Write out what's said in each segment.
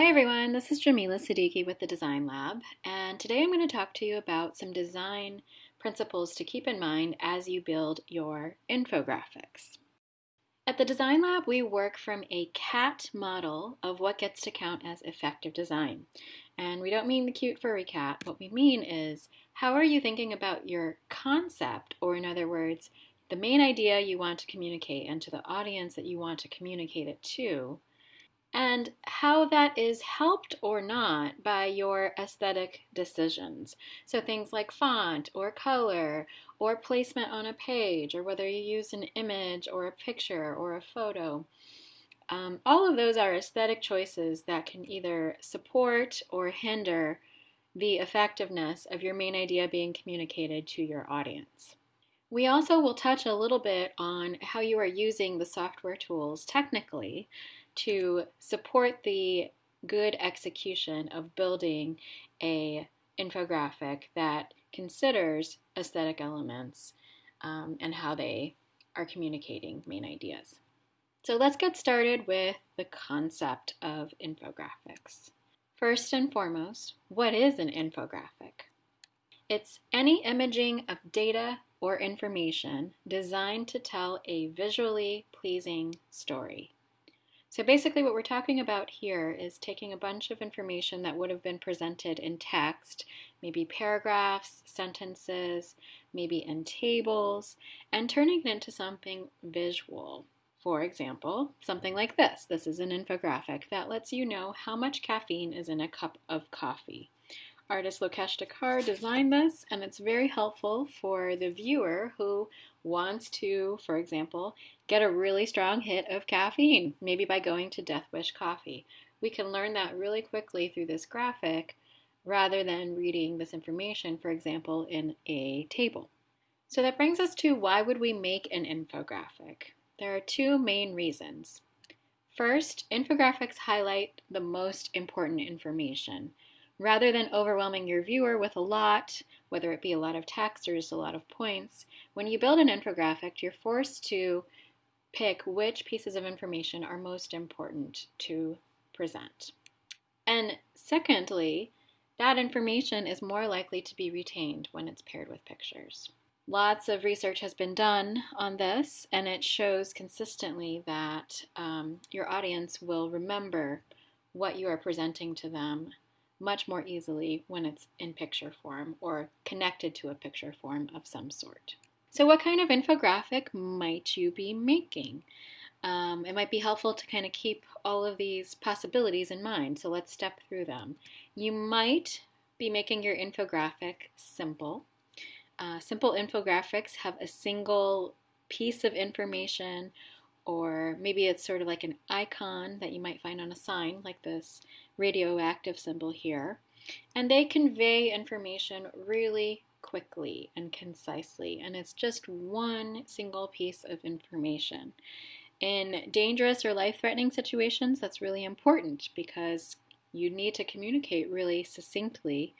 Hi everyone, this is Jamila Siddiqui with the Design Lab, and today I'm going to talk to you about some design principles to keep in mind as you build your infographics. At the Design Lab, we work from a CAT model of what gets to count as effective design. And we don't mean the cute furry cat. What we mean is how are you thinking about your concept, or in other words, the main idea you want to communicate and to the audience that you want to communicate it to, and how that is helped or not by your aesthetic decisions. So things like font or color or placement on a page or whether you use an image or a picture or a photo. Um, all of those are aesthetic choices that can either support or hinder the effectiveness of your main idea being communicated to your audience. We also will touch a little bit on how you are using the software tools technically to support the good execution of building a infographic that considers aesthetic elements um, and how they are communicating main ideas. So let's get started with the concept of infographics. First and foremost, what is an infographic? It's any imaging of data or information designed to tell a visually pleasing story. So basically what we're talking about here is taking a bunch of information that would have been presented in text, maybe paragraphs, sentences, maybe in tables, and turning it into something visual. For example, something like this. This is an infographic that lets you know how much caffeine is in a cup of coffee. Artist Lokesh Dhakar designed this, and it's very helpful for the viewer who wants to, for example, get a really strong hit of caffeine, maybe by going to Death Wish Coffee. We can learn that really quickly through this graphic rather than reading this information, for example, in a table. So that brings us to why would we make an infographic? There are two main reasons. First, infographics highlight the most important information. Rather than overwhelming your viewer with a lot, whether it be a lot of text or just a lot of points, when you build an infographic, you're forced to pick which pieces of information are most important to present. And secondly, that information is more likely to be retained when it's paired with pictures. Lots of research has been done on this, and it shows consistently that um, your audience will remember what you are presenting to them much more easily when it's in picture form or connected to a picture form of some sort. So, what kind of infographic might you be making? Um, it might be helpful to kind of keep all of these possibilities in mind. So, let's step through them. You might be making your infographic simple. Uh, simple infographics have a single piece of information, or maybe it's sort of like an icon that you might find on a sign, like this radioactive symbol here. And they convey information really quickly and concisely, and it's just one single piece of information. In dangerous or life threatening situations, that's really important because you need to communicate really succinctly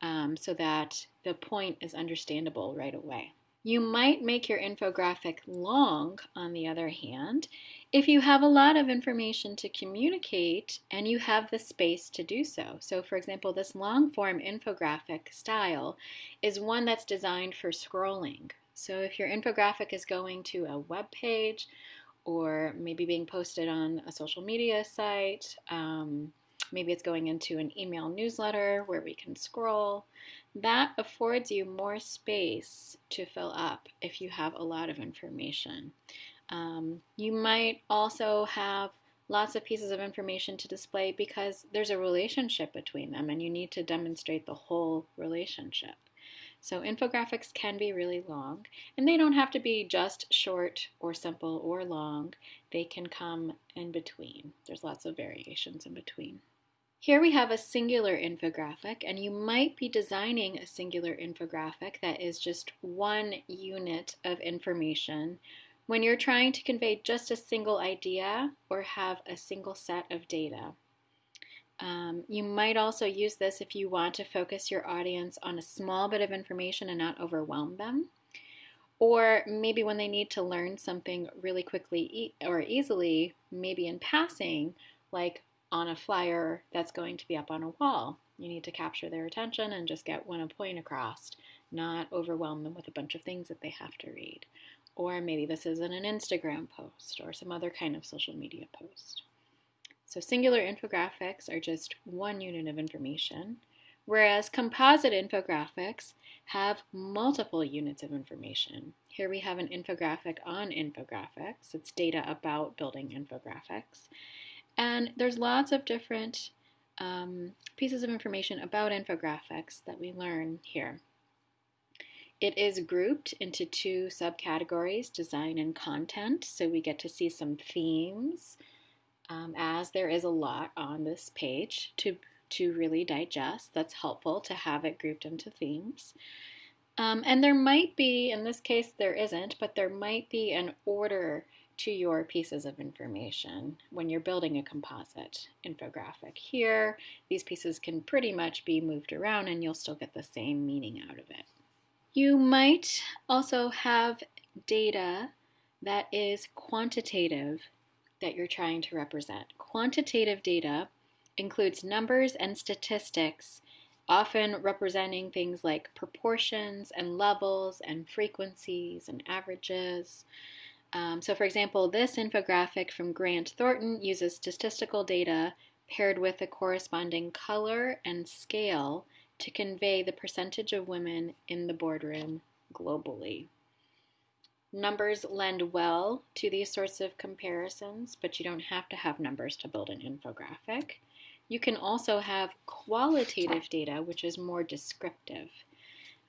um, so that the point is understandable right away. You might make your infographic long, on the other hand, if you have a lot of information to communicate and you have the space to do so. So, for example, this long form infographic style is one that's designed for scrolling. So, if your infographic is going to a web page or maybe being posted on a social media site, um, maybe it's going into an email newsletter where we can scroll. That affords you more space to fill up if you have a lot of information. Um, you might also have lots of pieces of information to display because there's a relationship between them and you need to demonstrate the whole relationship. So infographics can be really long and they don't have to be just short or simple or long. They can come in between. There's lots of variations in between. Here we have a singular infographic and you might be designing a singular infographic that is just one unit of information when you're trying to convey just a single idea or have a single set of data. Um, you might also use this if you want to focus your audience on a small bit of information and not overwhelm them. Or maybe when they need to learn something really quickly e or easily, maybe in passing, like on a flyer that's going to be up on a wall. You need to capture their attention and just get one point across, not overwhelm them with a bunch of things that they have to read. Or maybe this is in an Instagram post or some other kind of social media post. So singular infographics are just one unit of information, whereas composite infographics have multiple units of information. Here we have an infographic on infographics. It's data about building infographics. And there's lots of different um, pieces of information about infographics that we learn here. It is grouped into two subcategories, design and content, so we get to see some themes, um, as there is a lot on this page to, to really digest. That's helpful to have it grouped into themes. Um, and there might be, in this case there isn't, but there might be an order to your pieces of information when you're building a composite infographic. Here, these pieces can pretty much be moved around and you'll still get the same meaning out of it. You might also have data that is quantitative that you're trying to represent. Quantitative data includes numbers and statistics, often representing things like proportions and levels and frequencies and averages. Um, so, for example, this infographic from Grant Thornton uses statistical data paired with a corresponding color and scale to convey the percentage of women in the boardroom globally. Numbers lend well to these sorts of comparisons, but you don't have to have numbers to build an infographic. You can also have qualitative data, which is more descriptive.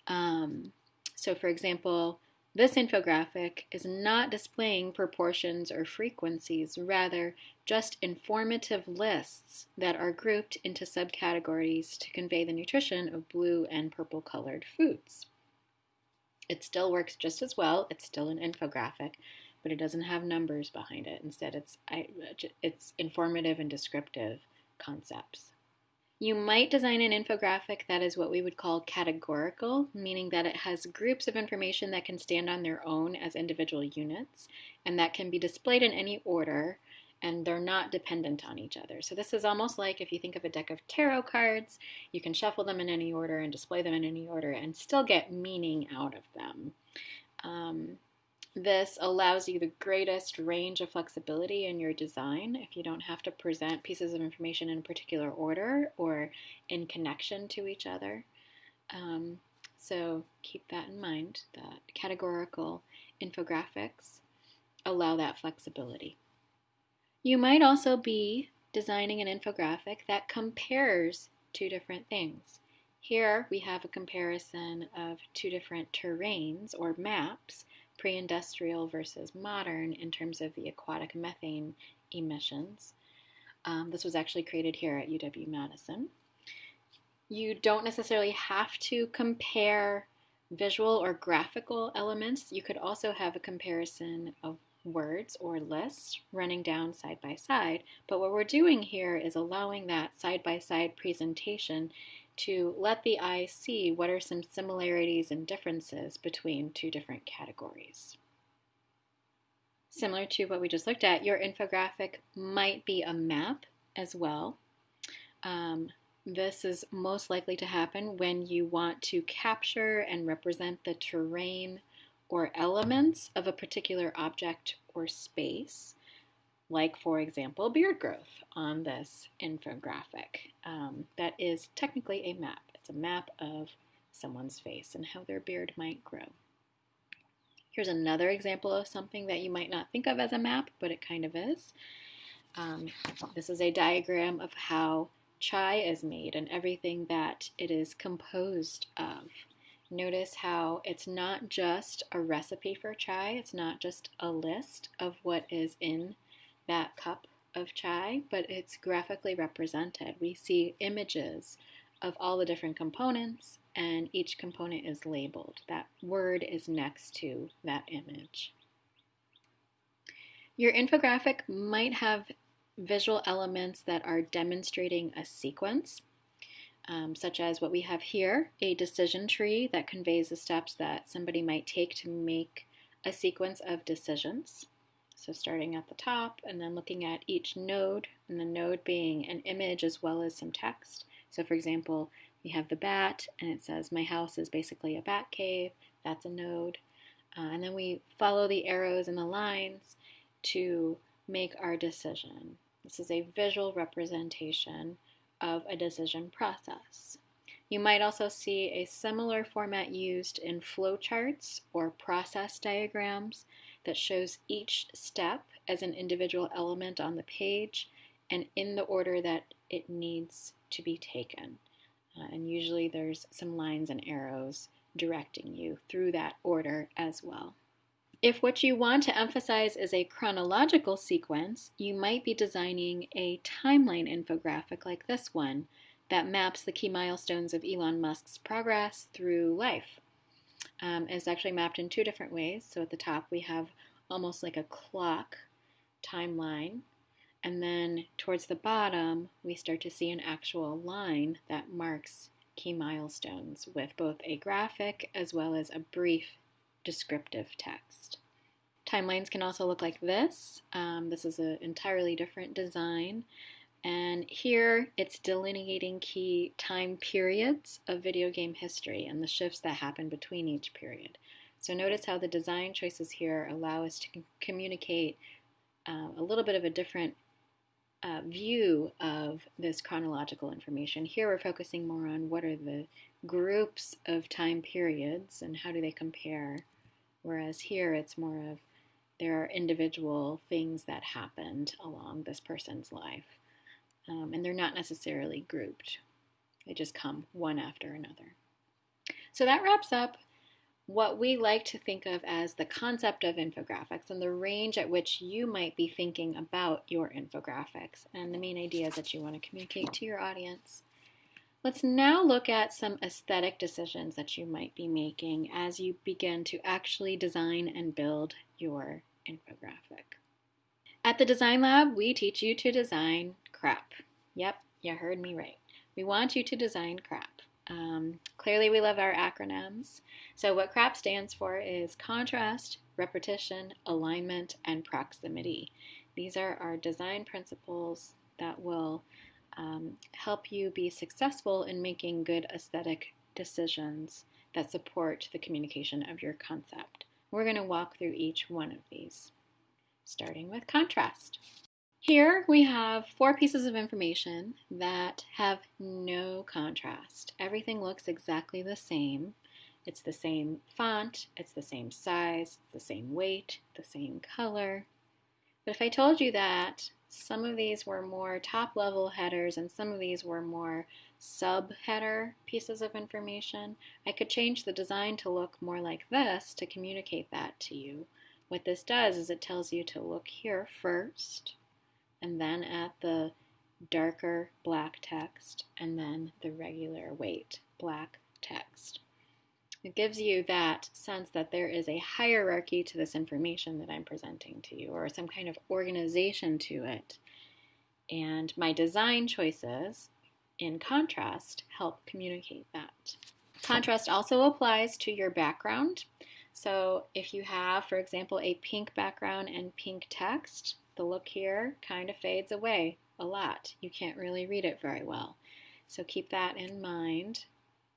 Um, so, for example, this infographic is not displaying proportions or frequencies, rather, just informative lists that are grouped into subcategories to convey the nutrition of blue and purple colored foods. It still works just as well. It's still an infographic, but it doesn't have numbers behind it. Instead, it's, it's informative and descriptive concepts. You might design an infographic that is what we would call categorical, meaning that it has groups of information that can stand on their own as individual units and that can be displayed in any order and they're not dependent on each other. So this is almost like if you think of a deck of tarot cards, you can shuffle them in any order and display them in any order and still get meaning out of them. Um, this allows you the greatest range of flexibility in your design if you don't have to present pieces of information in a particular order or in connection to each other. Um, so keep that in mind that categorical infographics allow that flexibility. You might also be designing an infographic that compares two different things. Here we have a comparison of two different terrains or maps, pre-industrial versus modern in terms of the aquatic methane emissions. Um, this was actually created here at UW-Madison. You don't necessarily have to compare visual or graphical elements. You could also have a comparison of words or lists running down side by side. But what we're doing here is allowing that side by side presentation to let the eye see what are some similarities and differences between two different categories. Similar to what we just looked at, your infographic might be a map as well. Um, this is most likely to happen when you want to capture and represent the terrain or elements of a particular object or space, like, for example, beard growth on this infographic. Um, that is technically a map. It's a map of someone's face and how their beard might grow. Here's another example of something that you might not think of as a map, but it kind of is. Um, this is a diagram of how chai is made and everything that it is composed of. Notice how it's not just a recipe for chai, it's not just a list of what is in that cup of chai, but it's graphically represented. We see images of all the different components, and each component is labeled. That word is next to that image. Your infographic might have visual elements that are demonstrating a sequence um, such as what we have here, a decision tree that conveys the steps that somebody might take to make a sequence of decisions. So starting at the top and then looking at each node, and the node being an image as well as some text. So for example, we have the bat, and it says, my house is basically a bat cave. That's a node. Uh, and then we follow the arrows and the lines to make our decision. This is a visual representation of a decision process. You might also see a similar format used in flowcharts or process diagrams that shows each step as an individual element on the page and in the order that it needs to be taken. Uh, and usually there's some lines and arrows directing you through that order as well. If what you want to emphasize is a chronological sequence, you might be designing a timeline infographic like this one that maps the key milestones of Elon Musk's progress through life. Um, it's actually mapped in two different ways. So at the top, we have almost like a clock timeline. And then towards the bottom, we start to see an actual line that marks key milestones with both a graphic as well as a brief descriptive text. Timelines can also look like this. Um, this is an entirely different design. And here it's delineating key time periods of video game history and the shifts that happen between each period. So notice how the design choices here allow us to communicate uh, a little bit of a different uh, view of this chronological information. Here we're focusing more on what are the groups of time periods and how do they compare, whereas here it's more of there are individual things that happened along this person's life, um, and they're not necessarily grouped. They just come one after another. So that wraps up what we like to think of as the concept of infographics and the range at which you might be thinking about your infographics and the main ideas that you want to communicate to your audience. Let's now look at some aesthetic decisions that you might be making as you begin to actually design and build your infographic. At the Design Lab, we teach you to design crap. Yep, you heard me right. We want you to design crap. Um, clearly, we love our acronyms. So, what CRAP stands for is contrast, repetition, alignment, and proximity. These are our design principles that will um, help you be successful in making good aesthetic decisions that support the communication of your concept. We're going to walk through each one of these, starting with contrast. Here we have four pieces of information that have no contrast. Everything looks exactly the same. It's the same font, it's the same size, the same weight, the same color. But if I told you that some of these were more top level headers and some of these were more sub header pieces of information, I could change the design to look more like this to communicate that to you. What this does is it tells you to look here first and then at the darker black text, and then the regular weight black text. It gives you that sense that there is a hierarchy to this information that I'm presenting to you, or some kind of organization to it. And my design choices, in contrast, help communicate that. Contrast also applies to your background. So if you have, for example, a pink background and pink text, the look here kind of fades away a lot. You can't really read it very well. So keep that in mind.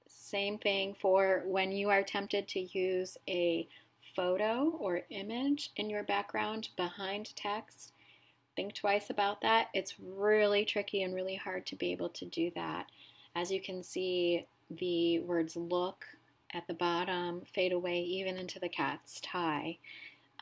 Same thing for when you are tempted to use a photo or image in your background behind text. Think twice about that. It's really tricky and really hard to be able to do that. As you can see, the words look at the bottom fade away even into the cat's tie.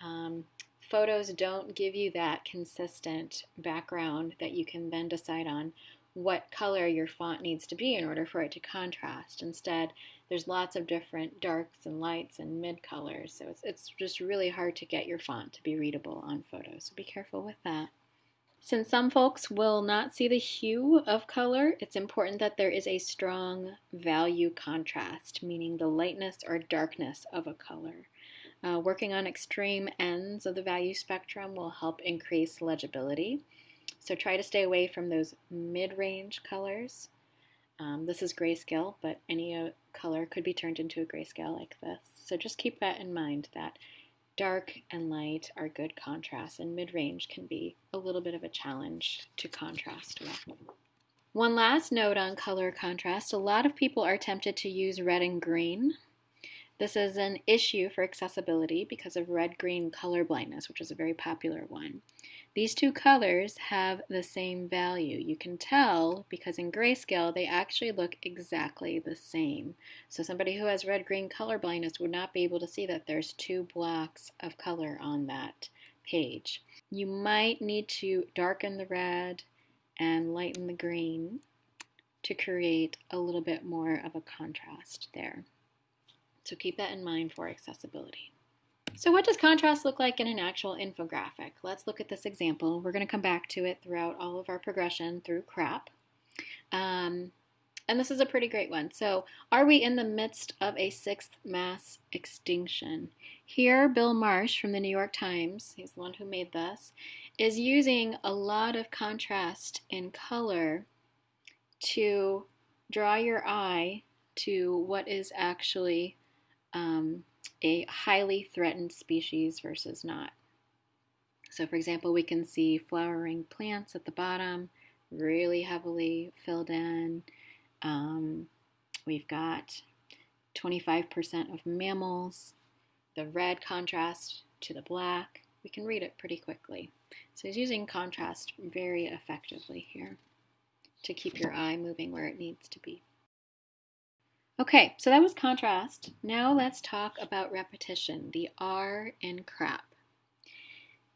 Um, photos don't give you that consistent background that you can then decide on what color your font needs to be in order for it to contrast. Instead, there's lots of different darks and lights and mid colors, so it's, it's just really hard to get your font to be readable on photos, so be careful with that. Since some folks will not see the hue of color, it's important that there is a strong value contrast, meaning the lightness or darkness of a color. Uh, working on extreme ends of the value spectrum will help increase legibility. So try to stay away from those mid-range colors. Um, this is grayscale, but any uh, color could be turned into a grayscale like this. So just keep that in mind that dark and light are good contrasts, and mid range can be a little bit of a challenge to contrast with. One last note on color contrast a lot of people are tempted to use red and green. This is an issue for accessibility because of red green color blindness, which is a very popular one. These two colors have the same value. You can tell because in grayscale they actually look exactly the same. So somebody who has red-green color blindness would not be able to see that there's two blocks of color on that page. You might need to darken the red and lighten the green to create a little bit more of a contrast there. So keep that in mind for accessibility. So what does contrast look like in an actual infographic? Let's look at this example. We're going to come back to it throughout all of our progression through CRAP. Um, and this is a pretty great one. So are we in the midst of a sixth mass extinction? Here, Bill Marsh from the New York Times, he's the one who made this, is using a lot of contrast in color to draw your eye to what is actually um, a highly threatened species versus not. So for example, we can see flowering plants at the bottom, really heavily filled in. Um, we've got 25% of mammals, the red contrast to the black. We can read it pretty quickly. So he's using contrast very effectively here to keep your eye moving where it needs to be. Okay, so that was contrast. Now let's talk about repetition, the R in CRAP.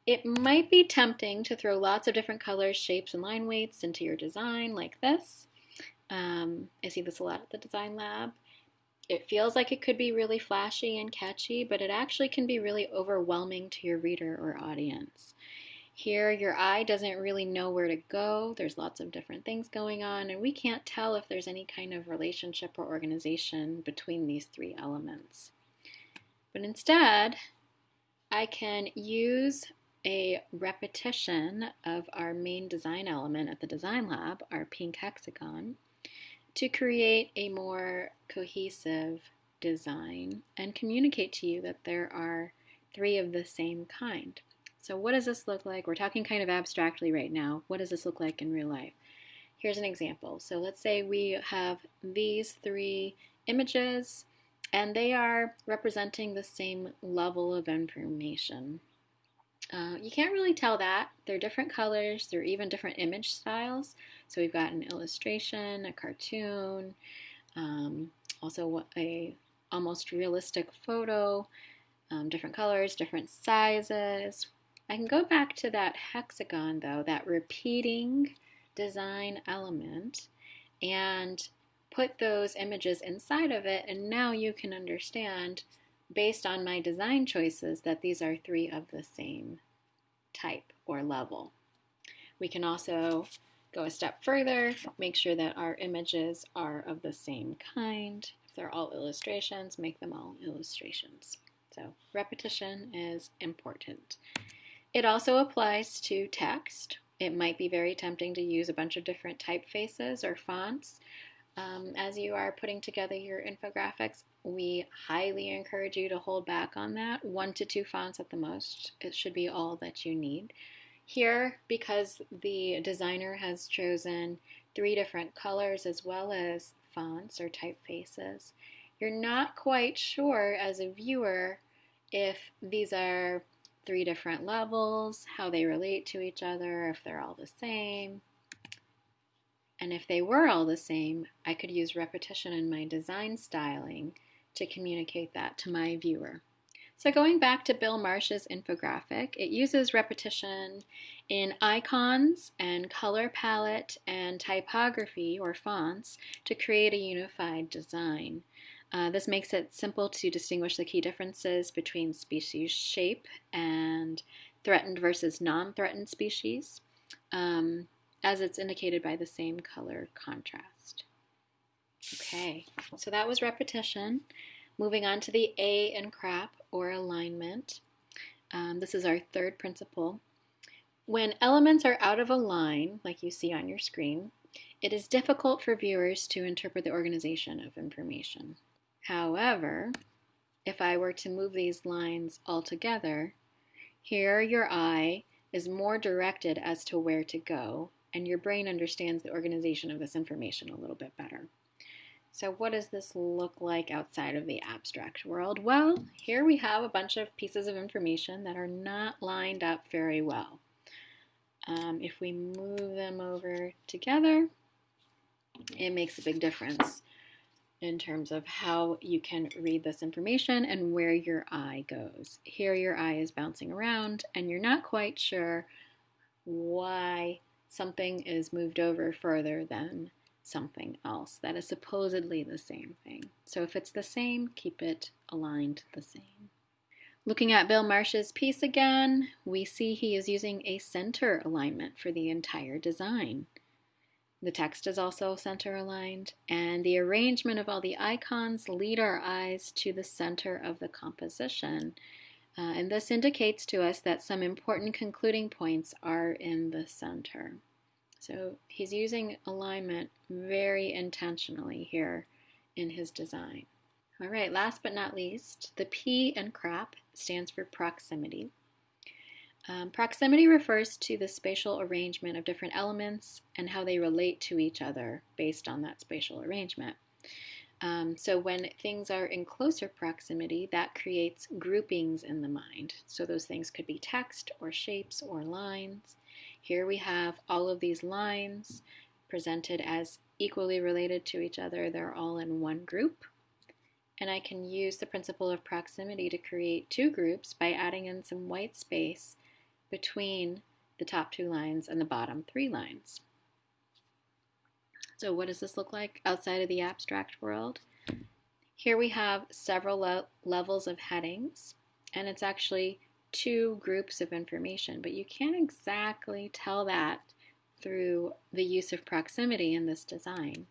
It might be tempting to throw lots of different colors, shapes, and line weights into your design like this. Um, I see this a lot at the design lab. It feels like it could be really flashy and catchy, but it actually can be really overwhelming to your reader or audience. Here, your eye doesn't really know where to go. There's lots of different things going on, and we can't tell if there's any kind of relationship or organization between these three elements. But instead, I can use a repetition of our main design element at the design lab, our pink hexagon, to create a more cohesive design and communicate to you that there are three of the same kind. So what does this look like? We're talking kind of abstractly right now. What does this look like in real life? Here's an example. So let's say we have these three images and they are representing the same level of information. Uh, you can't really tell that. They're different colors, they're even different image styles. So we've got an illustration, a cartoon, um, also a almost realistic photo, um, different colors, different sizes. I can go back to that hexagon though, that repeating design element, and put those images inside of it, and now you can understand, based on my design choices, that these are three of the same type or level. We can also go a step further, make sure that our images are of the same kind. If they're all illustrations, make them all illustrations. So repetition is important. It also applies to text. It might be very tempting to use a bunch of different typefaces or fonts. Um, as you are putting together your infographics, we highly encourage you to hold back on that. One to two fonts at the most. It should be all that you need. Here, because the designer has chosen three different colors as well as fonts or typefaces, you're not quite sure as a viewer if these are three different levels, how they relate to each other, if they're all the same. And if they were all the same, I could use repetition in my design styling to communicate that to my viewer. So going back to Bill Marsh's infographic, it uses repetition in icons and color palette and typography or fonts to create a unified design. Uh, this makes it simple to distinguish the key differences between species shape and threatened versus non-threatened species, um, as it's indicated by the same color contrast. Okay, so that was repetition. Moving on to the A in CRAP, or alignment. Um, this is our third principle. When elements are out of a line, like you see on your screen, it is difficult for viewers to interpret the organization of information. However, if I were to move these lines all together, here your eye is more directed as to where to go, and your brain understands the organization of this information a little bit better. So what does this look like outside of the abstract world? Well, here we have a bunch of pieces of information that are not lined up very well. Um, if we move them over together, it makes a big difference in terms of how you can read this information and where your eye goes. Here your eye is bouncing around and you're not quite sure why something is moved over further than something else that is supposedly the same thing. So if it's the same, keep it aligned the same. Looking at Bill Marsh's piece again, we see he is using a center alignment for the entire design. The text is also center aligned, and the arrangement of all the icons lead our eyes to the center of the composition. Uh, and this indicates to us that some important concluding points are in the center. So he's using alignment very intentionally here in his design. All right, last but not least, the P in CRAP stands for proximity. Um, proximity refers to the spatial arrangement of different elements and how they relate to each other based on that spatial arrangement. Um, so when things are in closer proximity, that creates groupings in the mind. So those things could be text or shapes or lines. Here we have all of these lines presented as equally related to each other. They're all in one group. And I can use the principle of proximity to create two groups by adding in some white space between the top two lines and the bottom three lines. So what does this look like outside of the abstract world? Here we have several le levels of headings, and it's actually two groups of information, but you can't exactly tell that through the use of proximity in this design.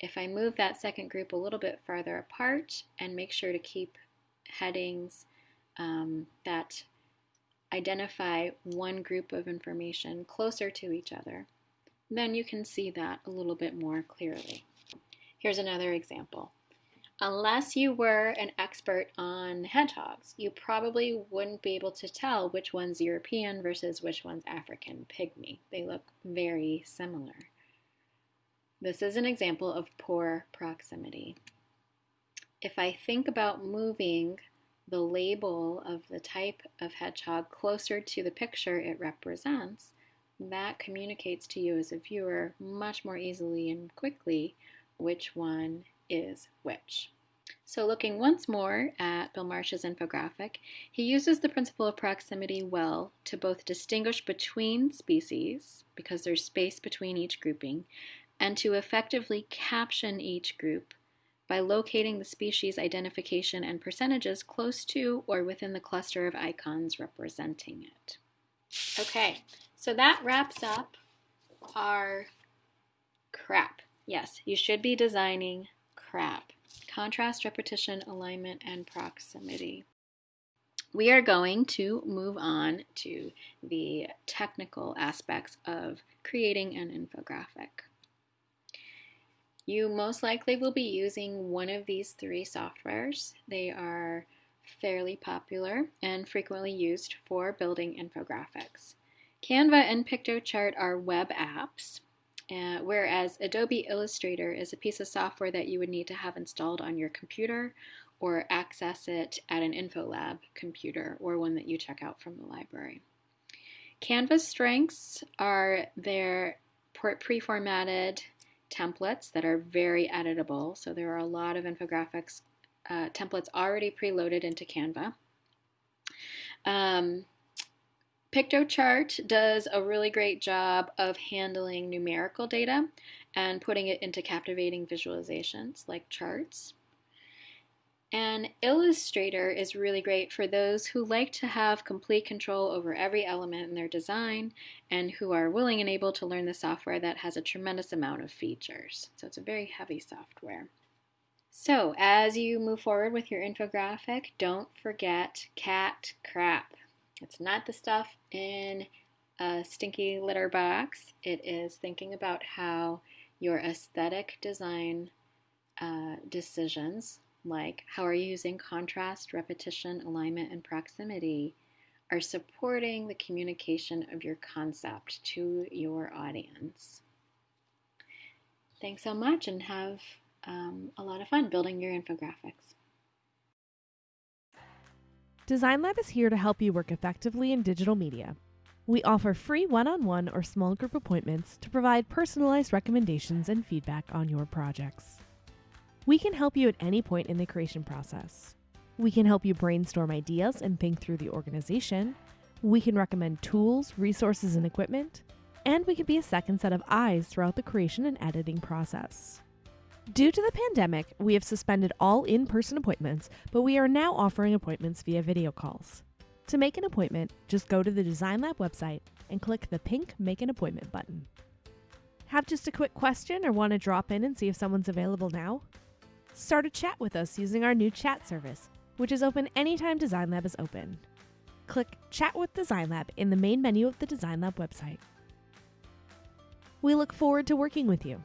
If I move that second group a little bit farther apart and make sure to keep headings um, that identify one group of information closer to each other, then you can see that a little bit more clearly. Here's another example. Unless you were an expert on hedgehogs, you probably wouldn't be able to tell which one's European versus which one's African pygmy. They look very similar. This is an example of poor proximity. If I think about moving the label of the type of hedgehog closer to the picture it represents, that communicates to you as a viewer much more easily and quickly which one is which. So looking once more at Bill Marsh's infographic, he uses the principle of proximity well to both distinguish between species, because there's space between each grouping, and to effectively caption each group by locating the species identification and percentages close to or within the cluster of icons representing it. Okay, so that wraps up our crap. Yes, you should be designing crap. Contrast, repetition, alignment, and proximity. We are going to move on to the technical aspects of creating an infographic. You most likely will be using one of these three softwares. They are fairly popular and frequently used for building infographics. Canva and Piktochart are web apps, uh, whereas Adobe Illustrator is a piece of software that you would need to have installed on your computer or access it at an InfoLab computer or one that you check out from the library. Canva's strengths are their pre-formatted templates that are very editable. So there are a lot of infographics uh, templates already preloaded into Canva. Um, Piktochart does a really great job of handling numerical data and putting it into captivating visualizations like charts. And Illustrator is really great for those who like to have complete control over every element in their design and who are willing and able to learn the software that has a tremendous amount of features. So it's a very heavy software. So as you move forward with your infographic, don't forget cat crap. It's not the stuff in a stinky litter box. It is thinking about how your aesthetic design uh, decisions like how are you using contrast, repetition, alignment, and proximity, are supporting the communication of your concept to your audience. Thanks so much and have um, a lot of fun building your infographics. Design Lab is here to help you work effectively in digital media. We offer free one on one or small group appointments to provide personalized recommendations and feedback on your projects. We can help you at any point in the creation process. We can help you brainstorm ideas and think through the organization. We can recommend tools, resources, and equipment. And we can be a second set of eyes throughout the creation and editing process. Due to the pandemic, we have suspended all in person appointments, but we are now offering appointments via video calls. To make an appointment, just go to the Design Lab website and click the pink Make an Appointment button. Have just a quick question or want to drop in and see if someone's available now? Start a chat with us using our new chat service, which is open anytime Design Lab is open. Click Chat with Design Lab in the main menu of the Design Lab website. We look forward to working with you.